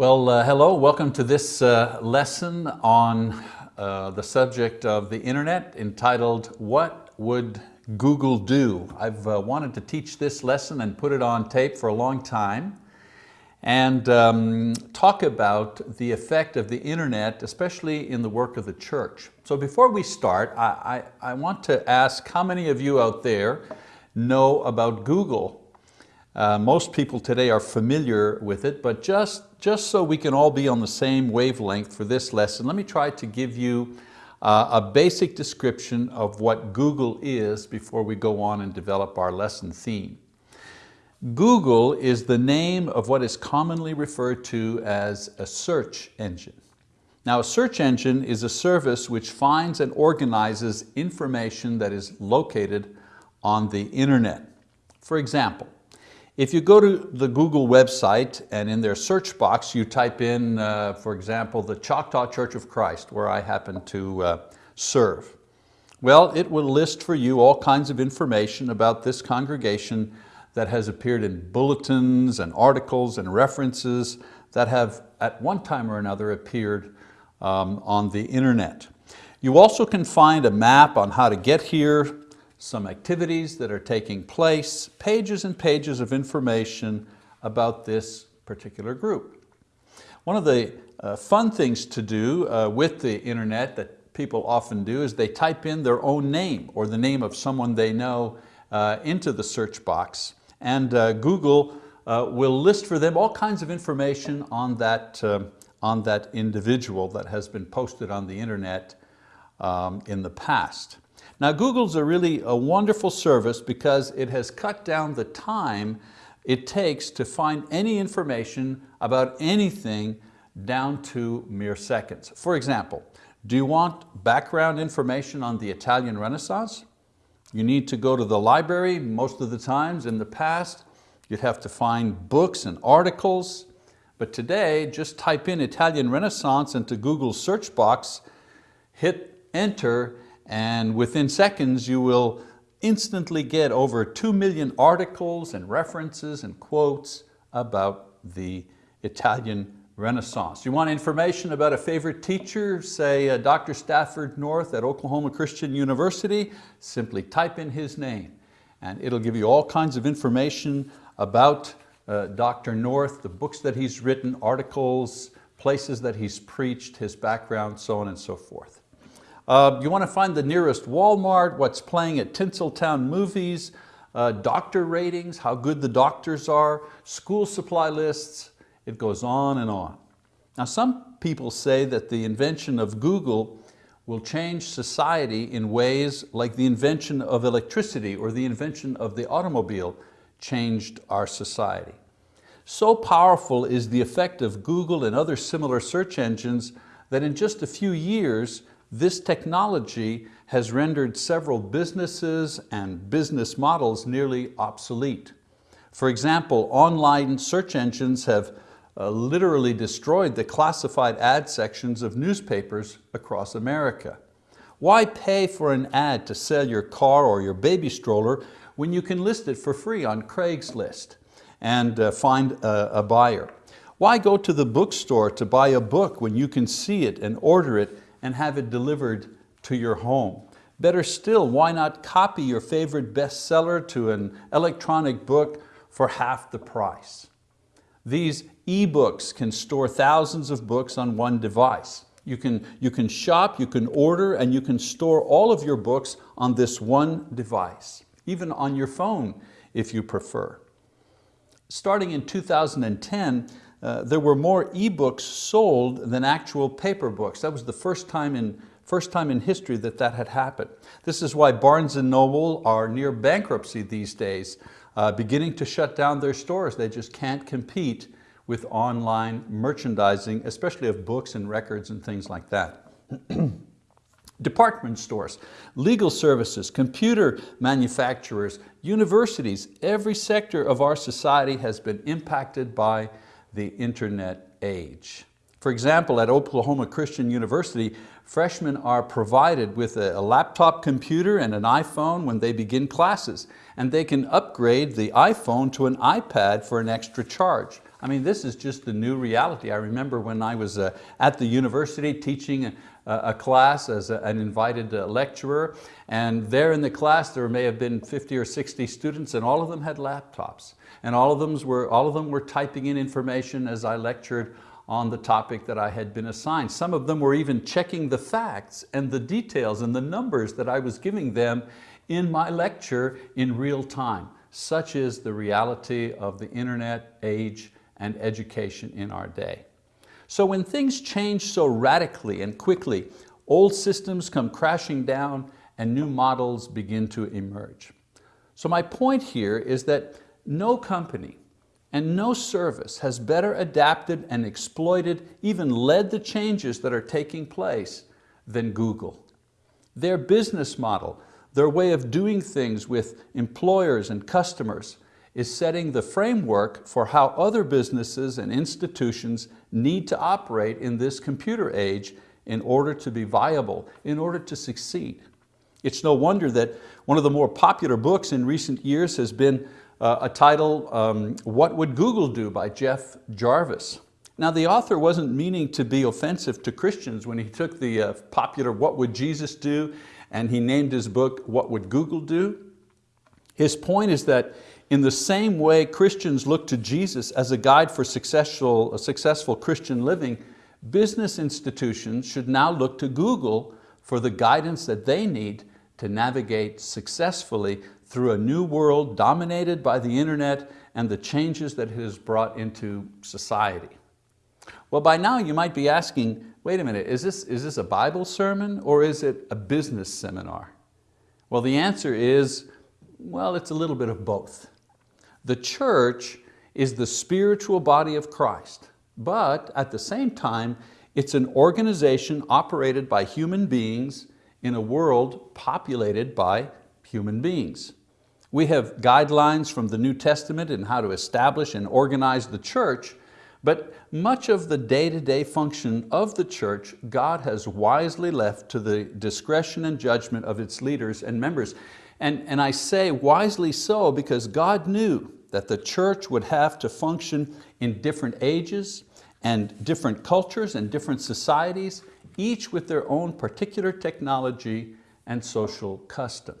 Well, uh, hello, welcome to this uh, lesson on uh, the subject of the internet entitled, What Would Google Do? I've uh, wanted to teach this lesson and put it on tape for a long time and um, talk about the effect of the internet, especially in the work of the church. So before we start, I, I, I want to ask how many of you out there know about Google? Uh, most people today are familiar with it, but just, just so we can all be on the same wavelength for this lesson, let me try to give you uh, a basic description of what Google is before we go on and develop our lesson theme. Google is the name of what is commonly referred to as a search engine. Now a search engine is a service which finds and organizes information that is located on the internet. For example, if you go to the Google website and in their search box you type in, uh, for example, the Choctaw Church of Christ, where I happen to uh, serve, well, it will list for you all kinds of information about this congregation that has appeared in bulletins and articles and references that have at one time or another appeared um, on the internet. You also can find a map on how to get here, some activities that are taking place, pages and pages of information about this particular group. One of the uh, fun things to do uh, with the internet that people often do is they type in their own name or the name of someone they know uh, into the search box and uh, Google uh, will list for them all kinds of information on that, uh, on that individual that has been posted on the internet um, in the past. Now Google's a really a wonderful service because it has cut down the time it takes to find any information about anything down to mere seconds. For example, do you want background information on the Italian Renaissance? You need to go to the library most of the times in the past. You'd have to find books and articles. But today, just type in Italian Renaissance into Google's search box, hit enter, and within seconds you will instantly get over 2 million articles and references and quotes about the Italian Renaissance. You want information about a favorite teacher, say uh, Dr. Stafford North at Oklahoma Christian University, simply type in his name and it'll give you all kinds of information about uh, Dr. North, the books that he's written, articles, places that he's preached, his background, so on and so forth. Uh, you want to find the nearest Walmart, what's playing at Tinseltown Movies, uh, doctor ratings, how good the doctors are, school supply lists, it goes on and on. Now some people say that the invention of Google will change society in ways like the invention of electricity or the invention of the automobile changed our society. So powerful is the effect of Google and other similar search engines that in just a few years, this technology has rendered several businesses and business models nearly obsolete. For example, online search engines have uh, literally destroyed the classified ad sections of newspapers across America. Why pay for an ad to sell your car or your baby stroller when you can list it for free on Craigslist and uh, find a, a buyer? Why go to the bookstore to buy a book when you can see it and order it and have it delivered to your home? Better still, why not copy your favorite bestseller to an electronic book for half the price? These e-books can store thousands of books on one device. You can, you can shop, you can order, and you can store all of your books on this one device, even on your phone if you prefer. Starting in 2010, uh, there were more e-books sold than actual paper books. That was the first time in First time in history that that had happened. This is why Barnes & Noble are near bankruptcy these days, uh, beginning to shut down their stores. They just can't compete with online merchandising, especially of books and records and things like that. Department stores, legal services, computer manufacturers, universities, every sector of our society has been impacted by the internet age. For example, at Oklahoma Christian University, freshmen are provided with a, laptop computer and an iPhone when they begin classes, and they can upgrade the iPhone to an iPad for an extra charge. I mean, this is just the new reality. I remember when I was uh, at the university teaching a, class as a, an invited uh, lecturer, and there in the class there may have been 50 or 60 students and all of them had laptops. And all of them were, all of them were typing in information as I lectured on the topic that I had been assigned. Some of them were even checking the facts and the details and the numbers that I was giving them in my lecture in real time. Such is the reality of the internet age and education in our day. So when things change so radically and quickly, old systems come crashing down and new models begin to emerge. So my point here is that no company, and no service has better adapted and exploited, even led the changes that are taking place than Google. Their business model, their way of doing things with employers and customers is setting the framework for how other businesses and institutions need to operate in this computer age in order to be viable, in order to succeed. It's no wonder that one of the more popular books in recent years has been uh, a title, um, What Would Google Do by Jeff Jarvis. Now the author wasn't meaning to be offensive to Christians when he took the uh, popular What Would Jesus Do and he named his book What Would Google Do. His point is that in the same way Christians look to Jesus as a guide for successful, successful Christian living, business institutions should now look to Google for the guidance that they need to navigate successfully through a new world dominated by the internet and the changes that it has brought into society. Well, by now you might be asking, wait a minute, is this, is this a Bible sermon or is it a business seminar? Well, the answer is, well, it's a little bit of both. The church is the spiritual body of Christ, but at the same time, it's an organization operated by human beings in a world populated by human beings. We have guidelines from the New Testament in how to establish and organize the church, but much of the day-to-day -day function of the church, God has wisely left to the discretion and judgment of its leaders and members. And, and I say wisely so because God knew that the church would have to function in different ages and different cultures and different societies, each with their own particular technology and social custom.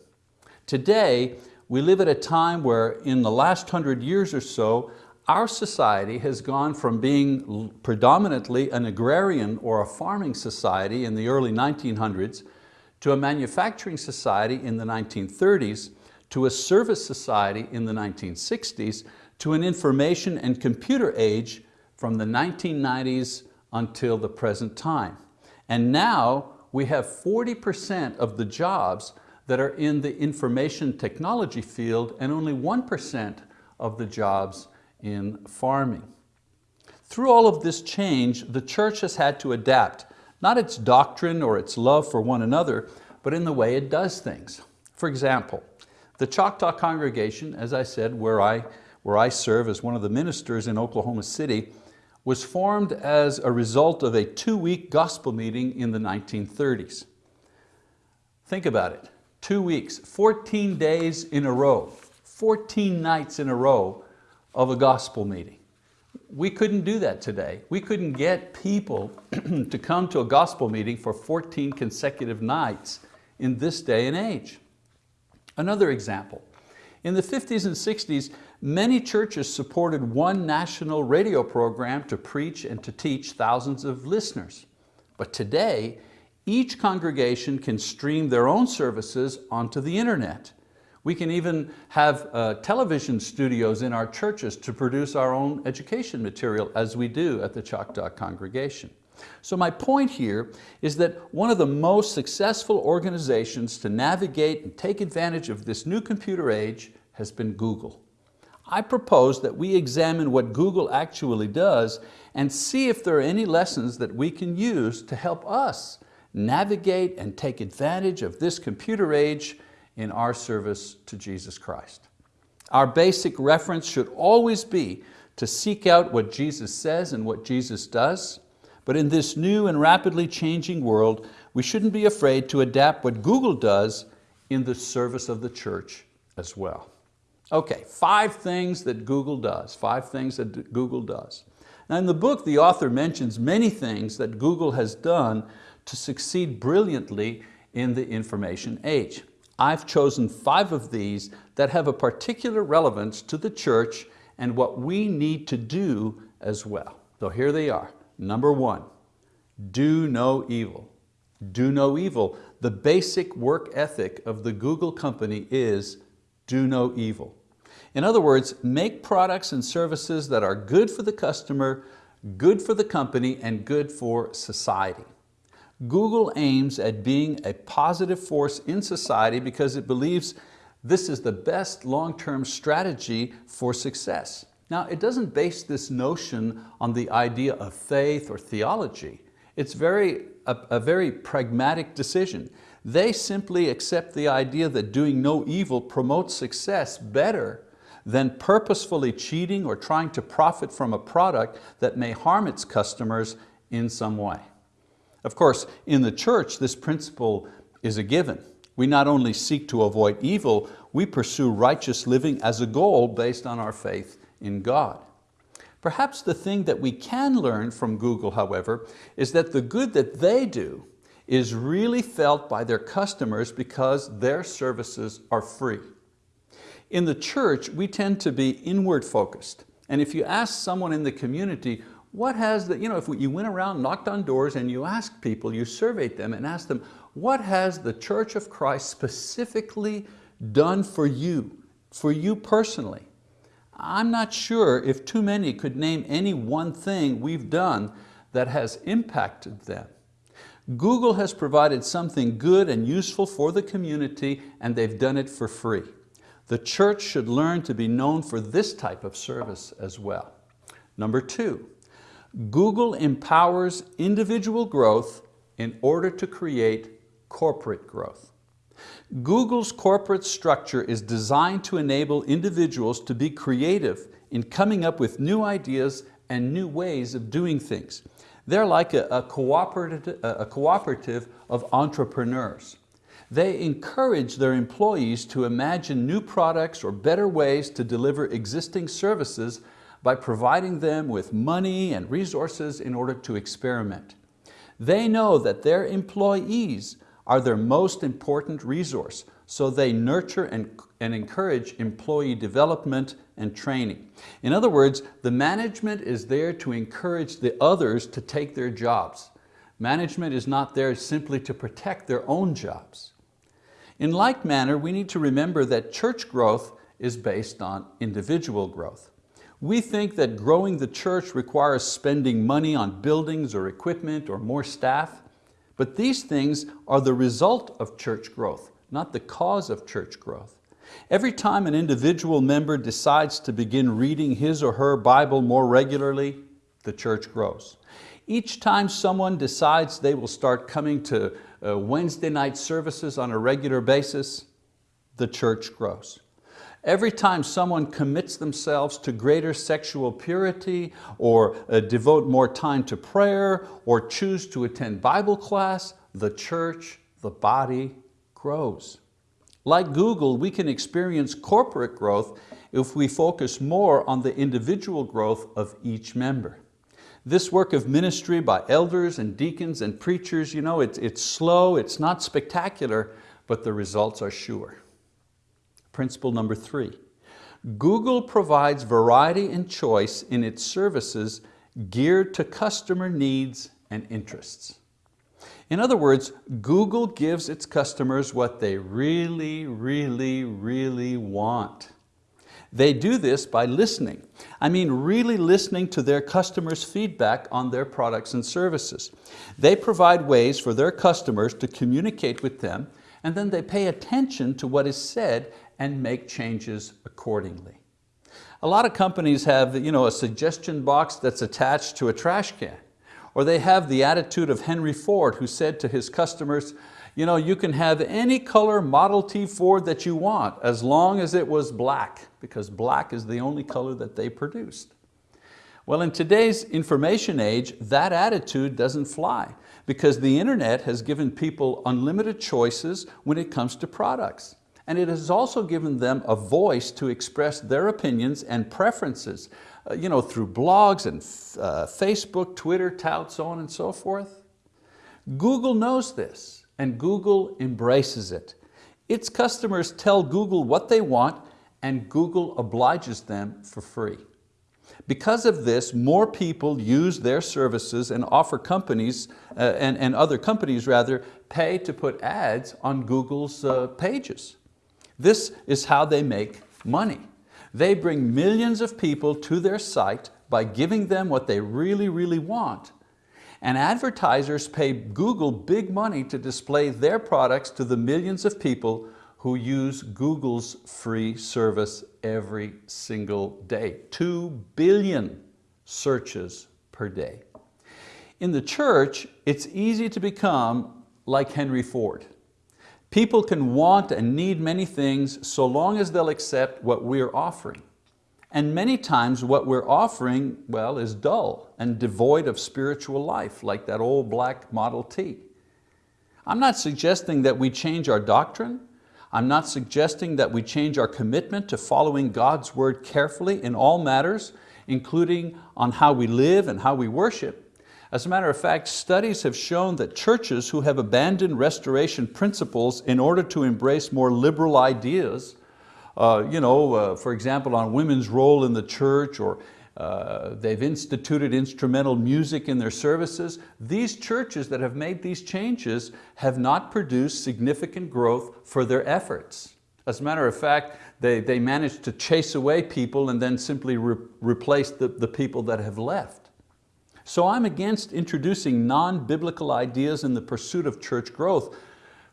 Today, we live at a time where in the last hundred years or so, our society has gone from being predominantly an agrarian or a farming society in the early 1900s to a manufacturing society in the 1930s, to a service society in the 1960s, to an information and computer age from the 1990s until the present time. And now we have 40% of the jobs that are in the information technology field and only 1% of the jobs in farming. Through all of this change, the church has had to adapt, not its doctrine or its love for one another, but in the way it does things. For example, the Choctaw congregation, as I said, where I, where I serve as one of the ministers in Oklahoma City, was formed as a result of a two-week gospel meeting in the 1930s. Think about it two weeks, 14 days in a row, 14 nights in a row of a gospel meeting. We couldn't do that today. We couldn't get people to come to a gospel meeting for 14 consecutive nights in this day and age. Another example, in the 50s and 60s, many churches supported one national radio program to preach and to teach thousands of listeners. But today, each congregation can stream their own services onto the internet. We can even have uh, television studios in our churches to produce our own education material as we do at the Choctaw congregation. So my point here is that one of the most successful organizations to navigate and take advantage of this new computer age has been Google. I propose that we examine what Google actually does and see if there are any lessons that we can use to help us navigate and take advantage of this computer age in our service to Jesus Christ. Our basic reference should always be to seek out what Jesus says and what Jesus does, but in this new and rapidly changing world, we shouldn't be afraid to adapt what Google does in the service of the church as well. Okay, five things that Google does, five things that Google does. Now in the book, the author mentions many things that Google has done to succeed brilliantly in the information age. I've chosen five of these that have a particular relevance to the church and what we need to do as well. So here they are. Number one, do no evil. Do no evil. The basic work ethic of the Google company is do no evil. In other words, make products and services that are good for the customer, good for the company, and good for society. Google aims at being a positive force in society because it believes this is the best long-term strategy for success. Now, it doesn't base this notion on the idea of faith or theology. It's very, a, a very pragmatic decision. They simply accept the idea that doing no evil promotes success better than purposefully cheating or trying to profit from a product that may harm its customers in some way. Of course, in the church, this principle is a given. We not only seek to avoid evil, we pursue righteous living as a goal based on our faith in God. Perhaps the thing that we can learn from Google, however, is that the good that they do is really felt by their customers because their services are free. In the church, we tend to be inward focused. And if you ask someone in the community, what has the, you know, if you went around, knocked on doors and you asked people, you surveyed them and asked them, what has the Church of Christ specifically done for you, for you personally? I'm not sure if too many could name any one thing we've done that has impacted them. Google has provided something good and useful for the community and they've done it for free. The church should learn to be known for this type of service as well. Number two, Google empowers individual growth in order to create corporate growth. Google's corporate structure is designed to enable individuals to be creative in coming up with new ideas and new ways of doing things. They're like a, a, cooperative, a cooperative of entrepreneurs. They encourage their employees to imagine new products or better ways to deliver existing services by providing them with money and resources in order to experiment. They know that their employees are their most important resource, so they nurture and, and encourage employee development and training. In other words, the management is there to encourage the others to take their jobs. Management is not there simply to protect their own jobs. In like manner, we need to remember that church growth is based on individual growth. We think that growing the church requires spending money on buildings or equipment or more staff, but these things are the result of church growth, not the cause of church growth. Every time an individual member decides to begin reading his or her Bible more regularly, the church grows. Each time someone decides they will start coming to uh, Wednesday night services on a regular basis, the church grows. Every time someone commits themselves to greater sexual purity or uh, devote more time to prayer or choose to attend Bible class, the church, the body grows. Like Google, we can experience corporate growth if we focus more on the individual growth of each member. This work of ministry by elders and deacons and preachers, you know, it's, it's slow, it's not spectacular, but the results are sure. Principle number three, Google provides variety and choice in its services geared to customer needs and interests. In other words, Google gives its customers what they really, really, really want. They do this by listening. I mean really listening to their customers' feedback on their products and services. They provide ways for their customers to communicate with them and then they pay attention to what is said and make changes accordingly. A lot of companies have you know, a suggestion box that's attached to a trash can. Or they have the attitude of Henry Ford who said to his customers, you know, you can have any color Model T Ford that you want as long as it was black, because black is the only color that they produced. Well, in today's information age, that attitude doesn't fly because the internet has given people unlimited choices when it comes to products. And it has also given them a voice to express their opinions and preferences uh, you know, through blogs and uh, Facebook, Twitter, tout, so on and so forth. Google knows this and Google embraces it. Its customers tell Google what they want and Google obliges them for free. Because of this, more people use their services and offer companies, uh, and, and other companies rather, pay to put ads on Google's uh, pages. This is how they make money. They bring millions of people to their site by giving them what they really, really want. And advertisers pay Google big money to display their products to the millions of people who use Google's free service every single day. Two billion searches per day. In the church, it's easy to become like Henry Ford. People can want and need many things so long as they'll accept what we're offering. And many times what we're offering, well, is dull and devoid of spiritual life, like that old black Model T. I'm not suggesting that we change our doctrine. I'm not suggesting that we change our commitment to following God's word carefully in all matters, including on how we live and how we worship. As a matter of fact, studies have shown that churches who have abandoned restoration principles in order to embrace more liberal ideas, uh, you know, uh, for example, on women's role in the church or uh, they've instituted instrumental music in their services. These churches that have made these changes have not produced significant growth for their efforts. As a matter of fact, they, they managed to chase away people and then simply re replace the, the people that have left. So I'm against introducing non-biblical ideas in the pursuit of church growth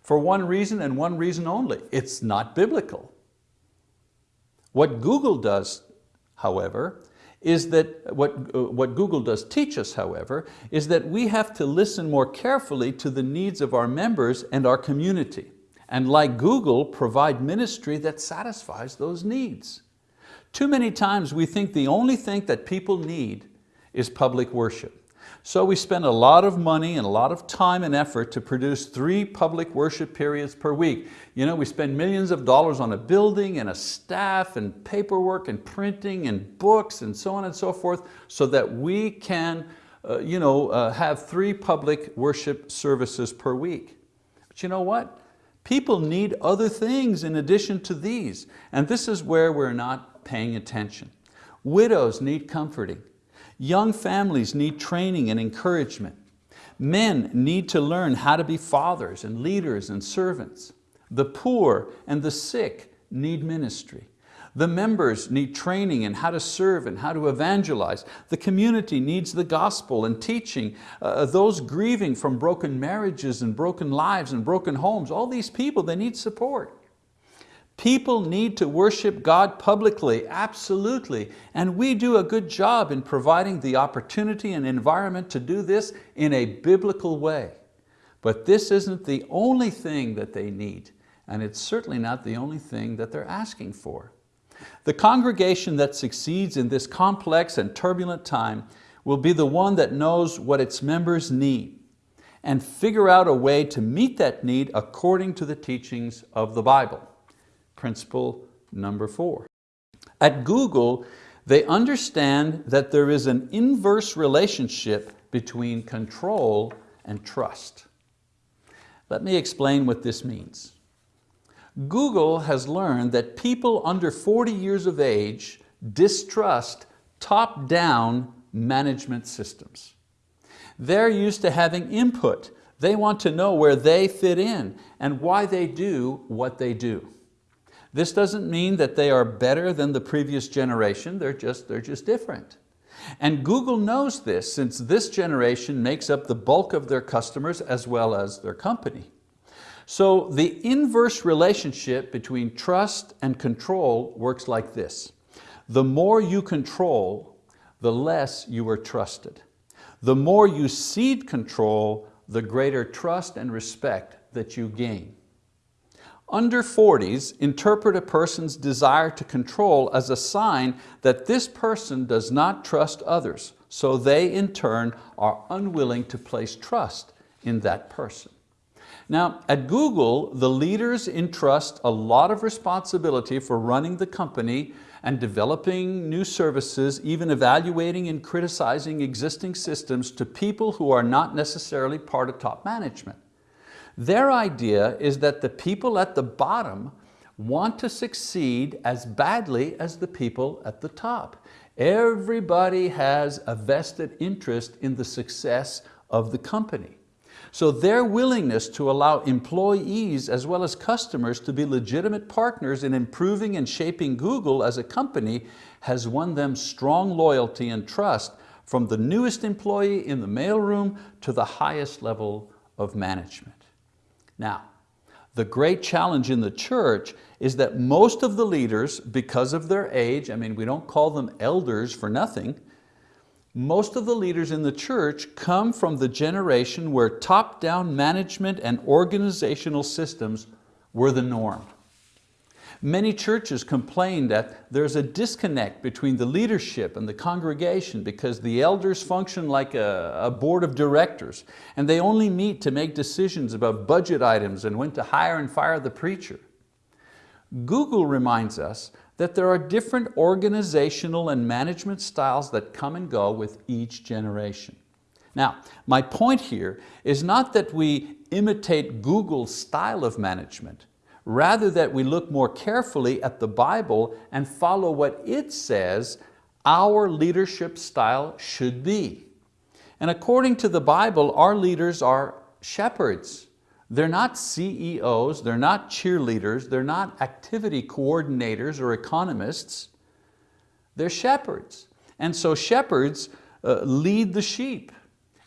for one reason and one reason only. It's not biblical. What Google does, however, is that what, uh, what Google does teach us, however, is that we have to listen more carefully to the needs of our members and our community. And like Google, provide ministry that satisfies those needs. Too many times we think the only thing that people need is public worship. So we spend a lot of money and a lot of time and effort to produce three public worship periods per week. You know, we spend millions of dollars on a building and a staff and paperwork and printing and books and so on and so forth so that we can uh, you know, uh, have three public worship services per week. But you know what? People need other things in addition to these. And this is where we're not paying attention. Widows need comforting. Young families need training and encouragement. Men need to learn how to be fathers and leaders and servants. The poor and the sick need ministry. The members need training in how to serve and how to evangelize. The community needs the gospel and teaching. Uh, those grieving from broken marriages and broken lives and broken homes, all these people, they need support. People need to worship God publicly, absolutely, and we do a good job in providing the opportunity and environment to do this in a biblical way. But this isn't the only thing that they need, and it's certainly not the only thing that they're asking for. The congregation that succeeds in this complex and turbulent time will be the one that knows what its members need and figure out a way to meet that need according to the teachings of the Bible principle number four. At Google, they understand that there is an inverse relationship between control and trust. Let me explain what this means. Google has learned that people under 40 years of age distrust top-down management systems. They're used to having input. They want to know where they fit in and why they do what they do. This doesn't mean that they are better than the previous generation, they're just, they're just different. And Google knows this since this generation makes up the bulk of their customers as well as their company. So the inverse relationship between trust and control works like this. The more you control, the less you are trusted. The more you cede control, the greater trust and respect that you gain. Under 40s interpret a person's desire to control as a sign that this person does not trust others, so they in turn are unwilling to place trust in that person. Now, at Google, the leaders entrust a lot of responsibility for running the company and developing new services, even evaluating and criticizing existing systems to people who are not necessarily part of top management. Their idea is that the people at the bottom want to succeed as badly as the people at the top. Everybody has a vested interest in the success of the company. So their willingness to allow employees as well as customers to be legitimate partners in improving and shaping Google as a company has won them strong loyalty and trust from the newest employee in the mailroom to the highest level of management. Now, the great challenge in the church is that most of the leaders, because of their age, I mean, we don't call them elders for nothing, most of the leaders in the church come from the generation where top-down management and organizational systems were the norm. Many churches complain that there's a disconnect between the leadership and the congregation because the elders function like a, a, board of directors and they only meet to make decisions about budget items and when to hire and fire the preacher. Google reminds us that there are different organizational and management styles that come and go with each generation. Now, my point here is not that we imitate Google's style of management, rather that we look more carefully at the Bible and follow what it says our leadership style should be. And according to the Bible, our leaders are shepherds. They're not CEOs, they're not cheerleaders, they're not activity coordinators or economists. They're shepherds. And so shepherds uh, lead the sheep.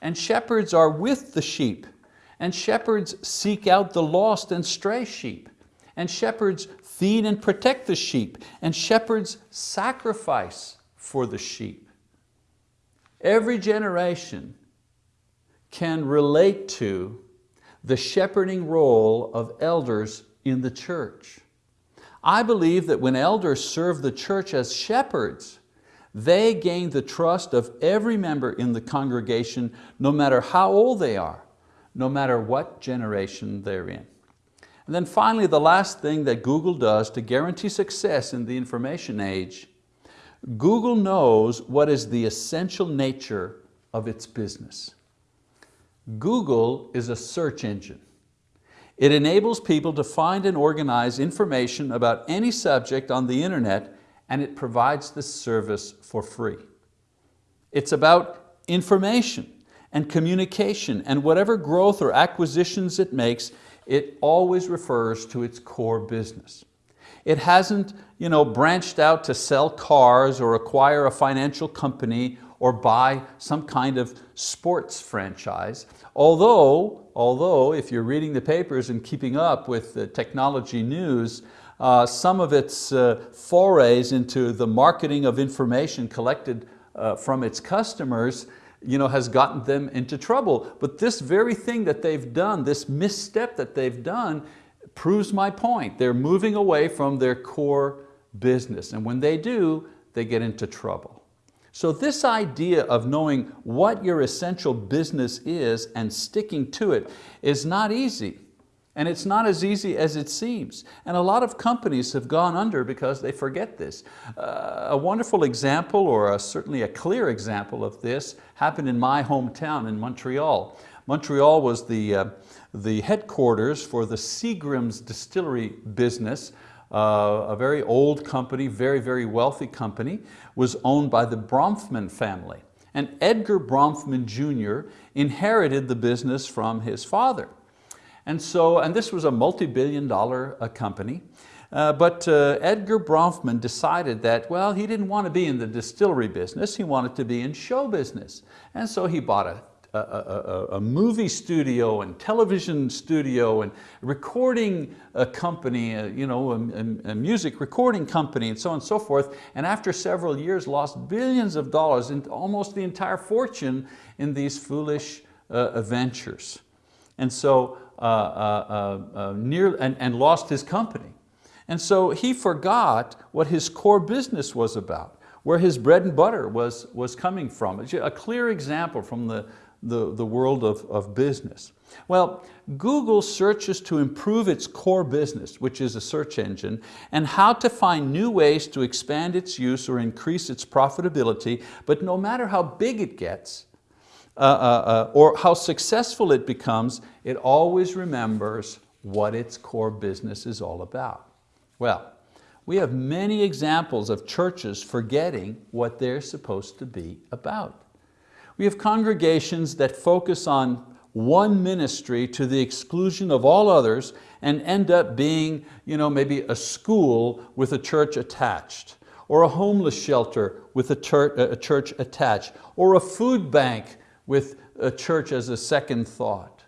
And shepherds are with the sheep. And shepherds seek out the lost and stray sheep. And shepherds feed and protect the sheep. And shepherds sacrifice for the sheep. Every generation can relate to the shepherding role of elders in the church. I believe that when elders serve the church as shepherds, they gain the trust of every member in the congregation, no matter how old they are, no matter what generation they're in. And then finally, the last thing that Google does to guarantee success in the information age, Google knows what is the essential nature of its business. Google is a search engine. It enables people to find and organize information about any subject on the internet and it provides this service for free. It's about information and communication and whatever growth or acquisitions it makes, it always refers to its core business. It hasn't you know, branched out to sell cars or acquire a financial company or buy some kind of sports franchise. Although, although if you're reading the papers and keeping up with the technology news, uh, some of its uh, forays into the marketing of information collected uh, from its customers you know, has gotten them into trouble. But this very thing that they've done, this misstep that they've done, proves my point. They're moving away from their core business. And when they do, they get into trouble. So this idea of knowing what your essential business is and sticking to it is not easy. And it's not as easy as it seems. And a lot of companies have gone under because they forget this. Uh, a wonderful example, or a, certainly a clear example of this, happened in my hometown in Montreal. Montreal was the, uh, the headquarters for the Seagram's distillery business, uh, a very old company, very, very wealthy company, was owned by the Bronfman family. And Edgar Bronfman Jr. inherited the business from his father. And so, and this was a multi-billion dollar uh, company, uh, but uh, Edgar Bronfman decided that, well, he didn't want to be in the distillery business, he wanted to be in show business. And so he bought a a, a, a, movie studio and television studio and recording a company, a, you know, a, music recording company and so on and so forth. And after several years lost billions of dollars and almost the entire fortune in these foolish uh, ventures. And so uh, uh, uh, uh, Uh, uh, uh, near, and, and lost his company. And so he forgot what his core business was about where his bread and butter was, was coming from. A clear example from the, the, the world of, of business? Well, Google searches to improve its core business, which is a search engine, and how to find new ways to expand its use or increase its profitability, but no matter how big it gets, uh, uh, uh, or how successful it becomes, it always remembers what its core business is all about. Well, we have many examples of churches forgetting what they're supposed to be about. We have congregations that focus on one ministry to the exclusion of all others and end up being you know, maybe a school with a church attached, or a homeless shelter with a a church attached, or a food bank with a church as a second thought.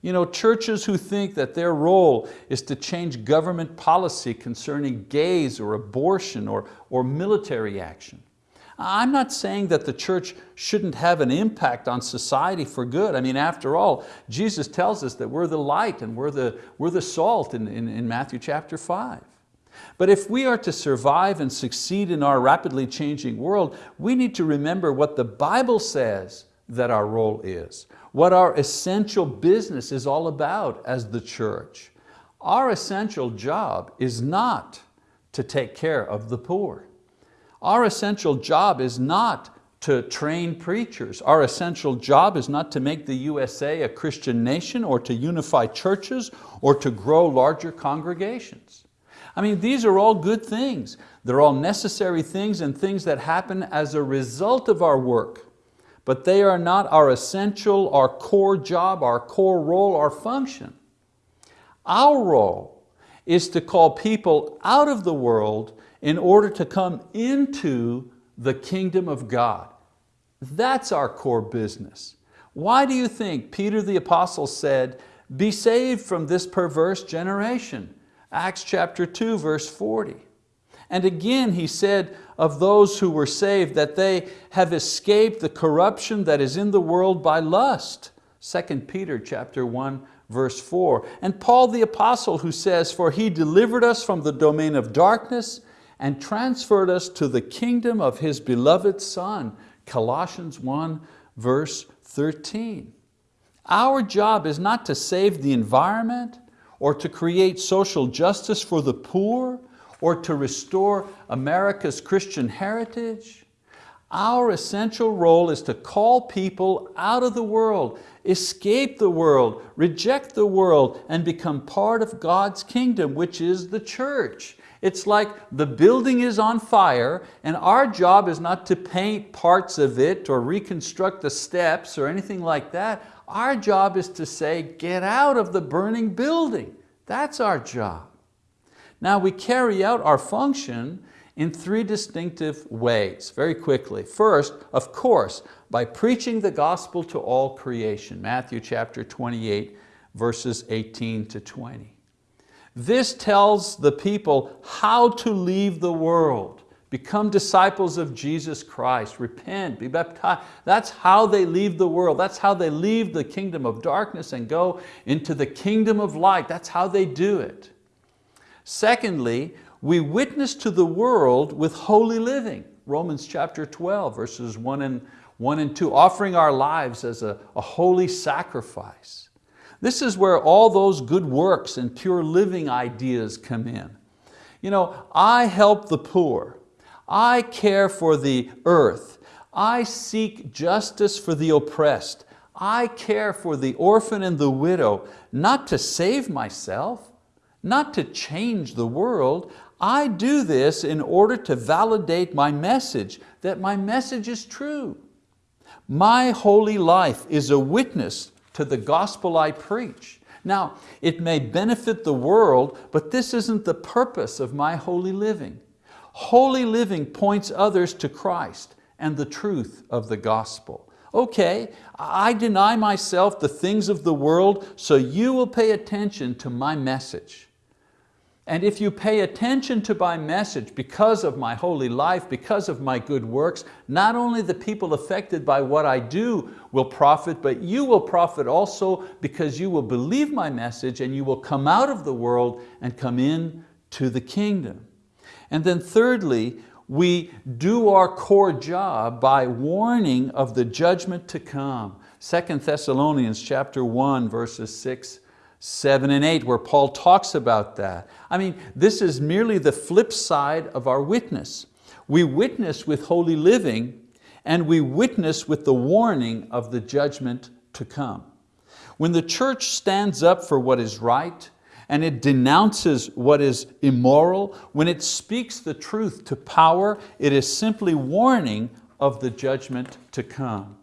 You know, churches who think that their role is to change government policy concerning gays or abortion or, or military action. I'm not saying that the church shouldn't have an impact on society for good. I mean, after all, Jesus tells us that we're the light and we're the, we're the salt in, in, in Matthew chapter five. But if we are to survive and succeed in our rapidly changing world, we need to remember what the Bible says that our role is, what our essential business is all about as the church. Our essential job is not to take care of the poor. Our essential job is not to train preachers. Our essential job is not to make the USA a Christian nation or to unify churches or to grow larger congregations. I mean, these are all good things. They're all necessary things and things that happen as a result of our work, but they are not our essential, our core job, our core role, our function. Our role is to call people out of the world in order to come into the kingdom of God. That's our core business. Why do you think Peter the apostle said, be saved from this perverse generation? Acts chapter 2 verse 40. And again he said of those who were saved that they have escaped the corruption that is in the world by lust. 2 Peter chapter 1 verse 4. And Paul the apostle who says, for he delivered us from the domain of darkness and transferred us to the kingdom of His beloved Son, Colossians 1 verse 13. Our job is not to save the environment or to create social justice for the poor or to restore America's Christian heritage. Our essential role is to call people out of the world, escape the world, reject the world, and become part of God's kingdom, which is the church. It's like the building is on fire and our job is not to paint parts of it or reconstruct the steps or anything like that. Our job is to say, get out of the burning building. That's our job. Now we carry out our function in three distinctive ways, very quickly. First, of course, by preaching the gospel to all creation, Matthew chapter 28, verses 18 to 20. This tells the people how to leave the world, become disciples of Jesus Christ, repent, be baptized. That's how they leave the world. That's how they leave the kingdom of darkness and go into the kingdom of light. That's how they do it. Secondly, we witness to the world with holy living. Romans chapter 12, verses one and, one and two, offering our lives as a, a holy sacrifice. This is where all those good works and pure living ideas come in. You know, I help the poor. I care for the earth. I seek justice for the oppressed. I care for the orphan and the widow, not to save myself, not to change the world. I do this in order to validate my message, that my message is true. My holy life is a witness to the gospel I preach. Now, it may benefit the world, but this isn't the purpose of my holy living. Holy living points others to Christ and the truth of the gospel. Okay, I deny myself the things of the world so you will pay attention to my message. And if you pay attention to my message because of my holy life, because of my good works, not only the people affected by what I do will profit, but you will profit also because you will believe my message and you will come out of the world and come in to the kingdom. And then thirdly, we do our core job by warning of the judgment to come. 2 Thessalonians chapter 1, verses 6, 7 and 8, where Paul talks about that. I mean, this is merely the flip side of our witness. We witness with holy living, and we witness with the warning of the judgment to come. When the church stands up for what is right, and it denounces what is immoral, when it speaks the truth to power, it is simply warning of the judgment to come.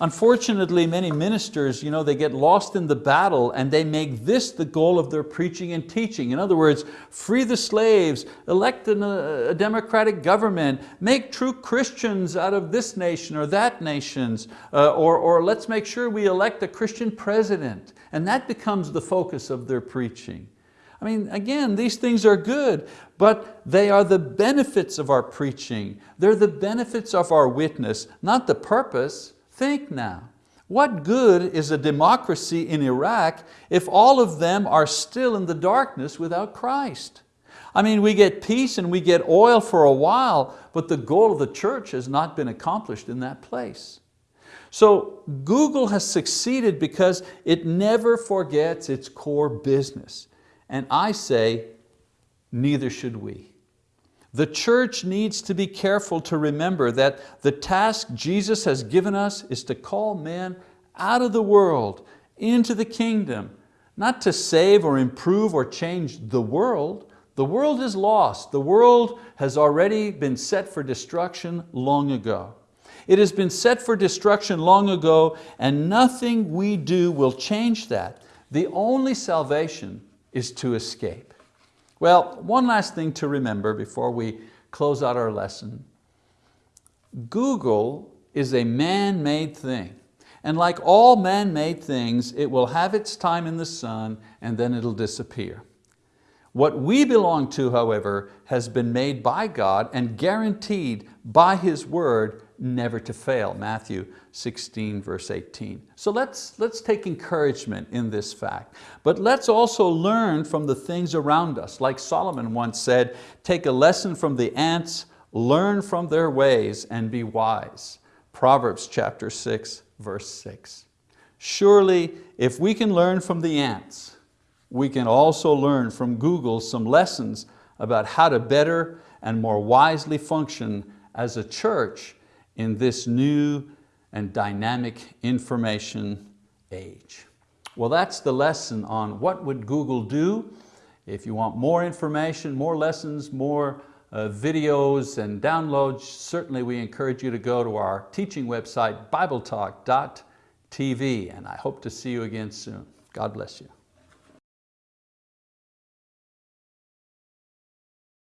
Unfortunately, many ministers, you know, they get lost in the battle and they make this the goal of their preaching and teaching. In other words, free the slaves, elect a, a democratic government, make true Christians out of this nation or that nations, uh, or, or let's make sure we elect a Christian president. And that becomes the focus of their preaching. I mean, again, these things are good, but they are the benefits of our preaching. They're the benefits of our witness, not the purpose. Think now, what good is a democracy in Iraq if all of them are still in the darkness without Christ? I mean, we get peace and we get oil for a while, but the goal of the church has not been accomplished in that place. So Google has succeeded because it never forgets its core business. And I say, neither should we. The church needs to be careful to remember that the task Jesus has given us is to call men out of the world into the kingdom, not to save or improve or change the world. The world is lost. The world has already been set for destruction long ago. It has been set for destruction long ago and nothing we do will change that. The only salvation is to escape. Well, one last thing to remember before we close out our lesson. Google is a man-made thing. And like all man-made things, it will have its time in the sun and then it'll disappear. What we belong to, however, has been made by God and guaranteed by His word never to fail, Matthew 16 verse 18. So let's, let's take encouragement in this fact, but let's also learn from the things around us. Like Solomon once said, take a lesson from the ants, learn from their ways and be wise. Proverbs chapter 6 verse 6. Surely if we can learn from the ants, we can also learn from Google some lessons about how to better and more wisely function as a church in this new and dynamic information age. Well, that's the lesson on what would Google do. If you want more information, more lessons, more uh, videos and downloads, certainly we encourage you to go to our teaching website, bibletalk.tv, and I hope to see you again soon. God bless you.